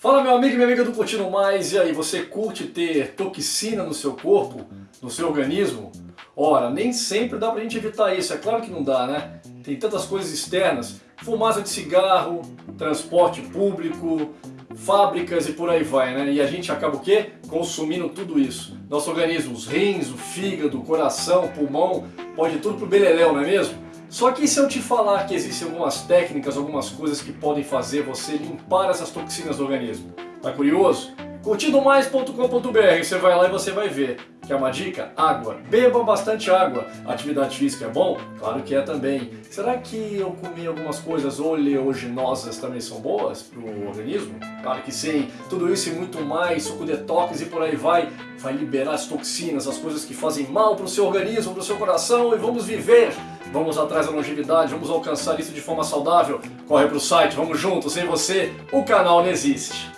Fala meu amigo e minha amiga do Curtindo Mais, e aí, você curte ter toxina no seu corpo, no seu organismo? Ora, nem sempre dá pra gente evitar isso, é claro que não dá, né? Tem tantas coisas externas, fumaça de cigarro, transporte público, fábricas e por aí vai, né? E a gente acaba o quê? Consumindo tudo isso. Nosso organismo, os rins, o fígado, o coração, o pulmão, pode tudo pro beleléu, não é mesmo? Só que se eu te falar que existem algumas técnicas, algumas coisas que podem fazer você limpar essas toxinas do organismo, tá curioso? Curtidomais.com.br, você vai lá e você vai ver. Quer uma dica? Água. Beba bastante água. Atividade física é bom? Claro que é também. Será que eu comi algumas coisas oleaginosas também são boas para o organismo? Claro que sim. Tudo isso e muito mais, suco detox e por aí vai, vai liberar as toxinas, as coisas que fazem mal para o seu organismo, para o seu coração e vamos viver. Vamos atrás da longevidade, vamos alcançar isso de forma saudável. Corre para o site, vamos juntos, sem você o canal não existe.